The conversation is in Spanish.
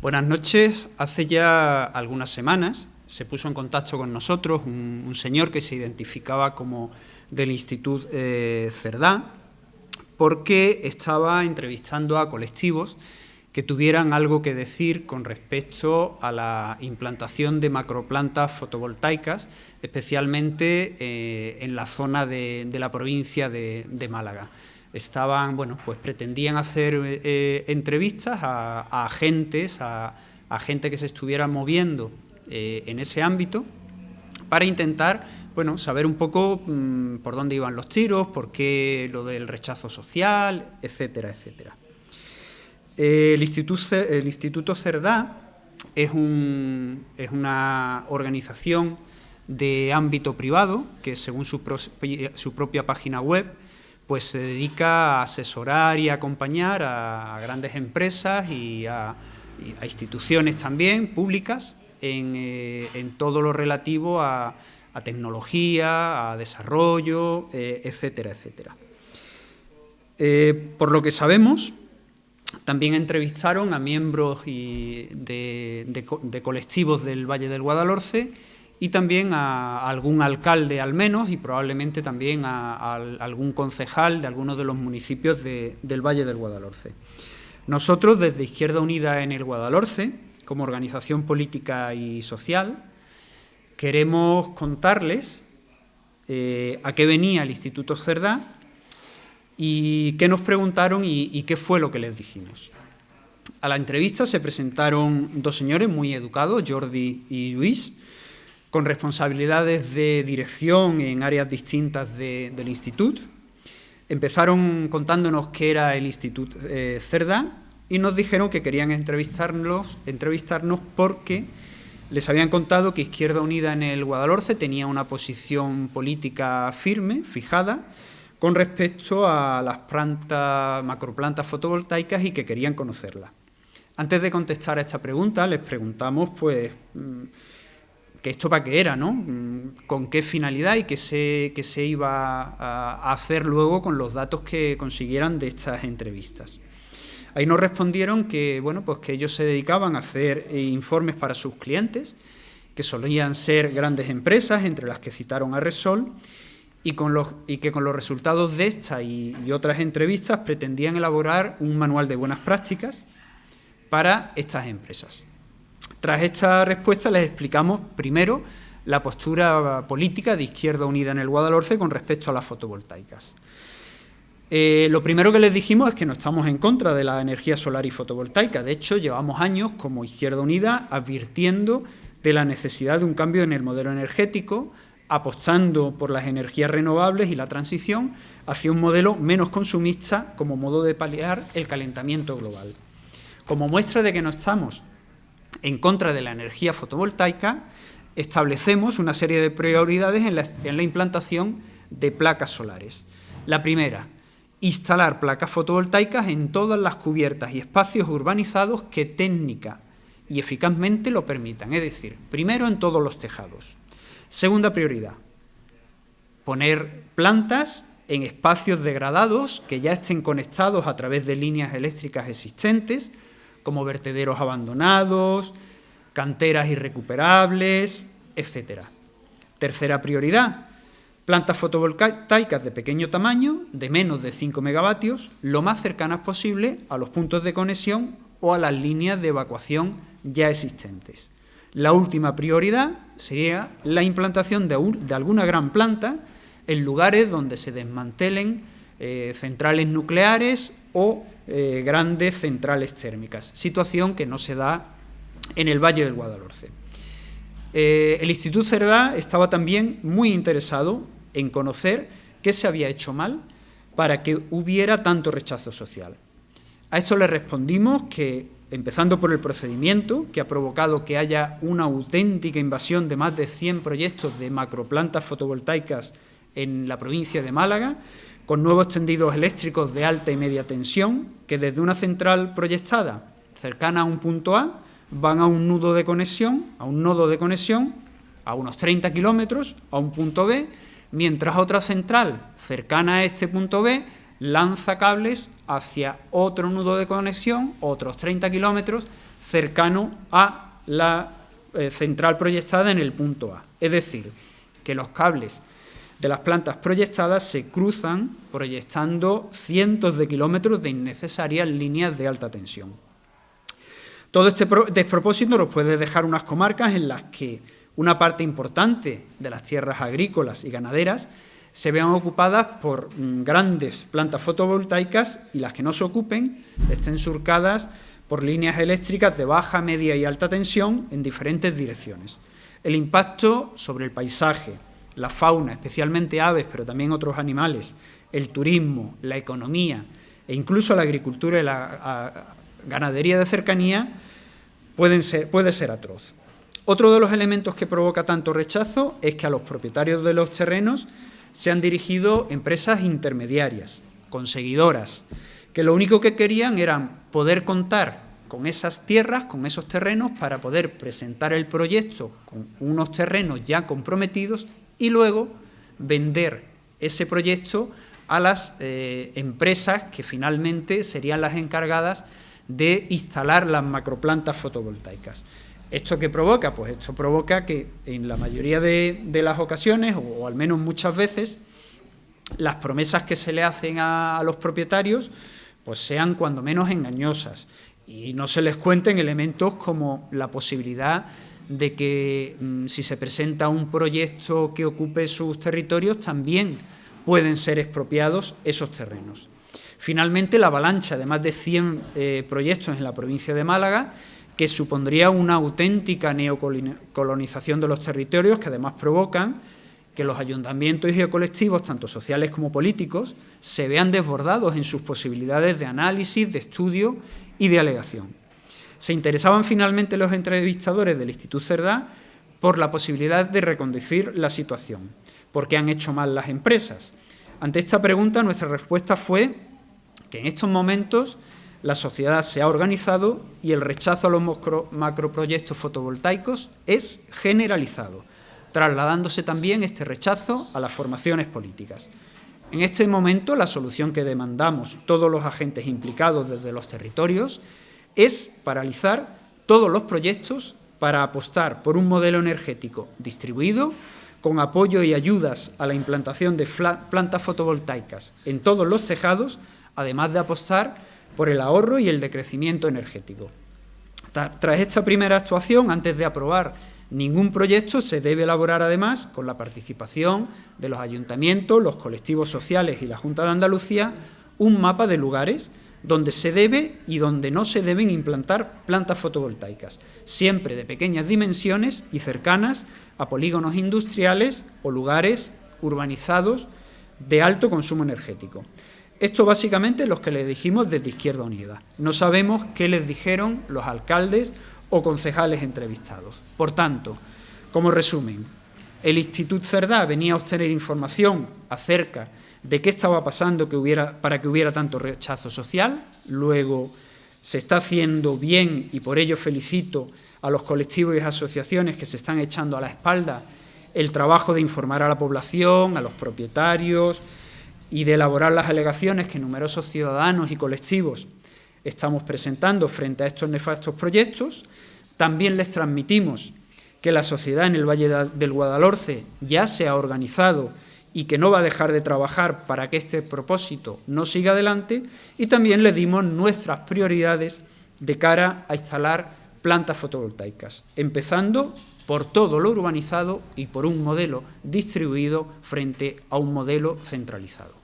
Buenas noches. Hace ya algunas semanas se puso en contacto con nosotros un, señor que se identificaba como del Instituto eh, Cerdá, porque estaba entrevistando a colectivos que tuvieran algo que decir con respecto a la implantación de macroplantas fotovoltaicas, especialmente eh, en la zona de, la provincia de Málaga estaban, bueno, pues pretendían hacer eh, entrevistas a, agentes, a, gente que se estuviera moviendo eh, en ese ámbito para intentar, bueno, saber un poco mm, por dónde iban los tiros, por qué lo del rechazo social, etcétera, etcétera. el, Instituto, el Instituto Cerdá es, un, es una organización de ámbito privado que según su, su propia página web pues se dedica a asesorar y acompañar a, grandes empresas y a, instituciones también públicas eh, en, todo lo relativo a, tecnología, a desarrollo, eh, etcétera, etcétera. Eh, por lo que sabemos, también entrevistaron a miembros de colectivos del Valle del Guadalhorce y también a, algún alcalde al menos y probablemente también a, algún concejal de algunos de los municipios del Valle del Guadalhorce. Nosotros desde Izquierda Unida en el Guadalhorce, como organización política y social, queremos contarles eh, a qué venía el Instituto Cerdá y qué nos preguntaron y, y qué fue lo que les dijimos. A la entrevista se presentaron dos señores muy educados, Jordi y Luis, con responsabilidades de dirección en áreas distintas del instituto. Empezaron contándonos qué era el Instituto eh, Cerdá y nos dijeron que querían entrevistarnos, porque les habían contado que Izquierda Unida en el Guadalhorce tenía una posición política firme, fijada, con respecto a las plantas, macroplantas fotovoltaicas y que querían conocerlas. Antes de contestar a esta pregunta, les preguntamos, pues, mm, que esto para qué era, ¿no? Mm, con qué finalidad y qué se, se iba a hacer luego con los datos que consiguieran de estas entrevistas. Ahí nos respondieron que, bueno, pues que ellos se dedicaban a hacer informes para sus clientes, que solían ser grandes empresas, entre las que citaron a Resol, y, con los, que con los resultados de esta y otras entrevistas pretendían elaborar un manual de buenas prácticas para estas empresas. Tras esta respuesta les explicamos primero la postura política de Izquierda Unida en el Guadalhorce con respecto a las fotovoltaicas. Eh, lo primero que les dijimos es que no estamos en contra de la energía solar y fotovoltaica. De hecho, llevamos años como Izquierda Unida advirtiendo de la necesidad de un cambio en el modelo energético, apostando por las energías renovables y la transición hacia un modelo menos consumista como modo de paliar el calentamiento global. Como muestra de que no estamos en contra de la energía fotovoltaica, establecemos una serie de prioridades en la, implantación de placas solares. La primera, instalar placas fotovoltaicas en todas las cubiertas y espacios urbanizados que técnica y eficazmente lo permitan, es decir, primero en todos los tejados. Segunda prioridad, poner plantas en espacios degradados que ya estén conectados a través de líneas eléctricas existentes, como vertederos abandonados, canteras irrecuperables, etc. Tercera prioridad, plantas fotovoltaicas de pequeño tamaño, de menos de 5 megavatios, lo más cercanas posible a los puntos de conexión o a las líneas de evacuación ya existentes. La última prioridad sería la implantación de, alguna gran planta en lugares donde se desmantelen eh, centrales nucleares o eh, grandes centrales térmicas, situación que no se da en el Valle del Guadalhorce. Eh, el Instituto Cerdá estaba también muy interesado en conocer qué se había hecho mal para que hubiera tanto rechazo social. A esto le respondimos que, empezando por el procedimiento, que ha provocado que haya una auténtica invasión de más de 100 proyectos de macroplantas fotovoltaicas en la provincia de Málaga, con nuevos tendidos eléctricos de alta y media tensión que desde una central proyectada cercana a un punto A van a un nudo de conexión, a un nodo de conexión a unos 30 kilómetros a un punto B, mientras otra central cercana a este punto B lanza cables hacia otro nudo de conexión, otros 30 kilómetros, cercano a la eh, central proyectada en el punto A. Es decir, que los cables de las plantas proyectadas se cruzan proyectando cientos de kilómetros de innecesarias líneas de alta tensión. Todo este despropósito nos puede dejar unas comarcas en las que una parte importante de las tierras agrícolas y ganaderas se vean ocupadas por mm, grandes plantas fotovoltaicas y las que no se ocupen estén surcadas por líneas eléctricas de baja, media y alta tensión en diferentes direcciones. El impacto sobre el paisaje, la fauna, especialmente aves, pero también otros animales, el turismo, la economía e incluso la agricultura y la ganadería de cercanía pueden ser, puede ser atroz. Otro de los elementos que provoca tanto rechazo es que a los propietarios de los terrenos se han dirigido empresas intermediarias, conseguidoras, que lo único que querían era poder contar con esas tierras, con esos terrenos, para poder presentar el proyecto con unos terrenos ya comprometidos y luego vender ese proyecto a las eh, empresas que finalmente serían las encargadas de instalar las macroplantas fotovoltaicas. ¿Esto qué provoca? Pues esto provoca que en la mayoría de, las ocasiones, o, al menos muchas veces, las promesas que se le hacen a, los propietarios pues sean cuando menos engañosas y no se les cuenten elementos como la posibilidad de que mm, si se presenta un proyecto que ocupe sus territorios también pueden ser expropiados esos terrenos. Finalmente, la avalancha de más de 100 eh, proyectos en la provincia de Málaga que supondría una auténtica neocolonización de los territorios que además provocan que los ayuntamientos y colectivos, tanto sociales como políticos, se vean desbordados en sus posibilidades de análisis, de estudio y de alegación. Se interesaban finalmente los entrevistadores del Instituto Cerdá por la posibilidad de reconducir la situación. ¿Por qué han hecho mal las empresas? Ante esta pregunta nuestra respuesta fue que en estos momentos la sociedad se ha organizado y el rechazo a los macroproyectos fotovoltaicos es generalizado, trasladándose también este rechazo a las formaciones políticas. En este momento, la solución que demandamos todos los agentes implicados desde los territorios es paralizar todos los proyectos para apostar por un modelo energético distribuido, con apoyo y ayudas a la implantación de plantas fotovoltaicas en todos los tejados, además de apostar por el ahorro y el decrecimiento energético. Tras esta primera actuación, antes de aprobar ningún proyecto, se debe elaborar además, con la participación de los ayuntamientos, los colectivos sociales y la Junta de Andalucía, un mapa de lugares donde se debe y donde no se deben implantar plantas fotovoltaicas, siempre de pequeñas dimensiones y cercanas a polígonos industriales o lugares urbanizados de alto consumo energético. Esto básicamente es lo que les dijimos desde Izquierda Unida. No sabemos qué les dijeron los alcaldes o concejales entrevistados. Por tanto, como resumen, el Instituto Cerdá venía a obtener información acerca qué estaba pasando que para que hubiera tanto rechazo social, luego se está haciendo bien y por ello felicito a los colectivos y asociaciones que se están echando a la espalda el trabajo de informar a la población, a los propietarios, y de elaborar las alegaciones que numerosos ciudadanos y colectivos estamos presentando frente a estos nefastos proyectos, también les transmitimos que la sociedad en el Valle del Guadalhorce ya se ha organizado y que no va a dejar de trabajar para que este propósito no siga adelante y también les dimos nuestras prioridades de cara a instalar plantas fotovoltaicas, empezando por todo lo urbanizado y por un modelo distribuido frente a un modelo centralizado.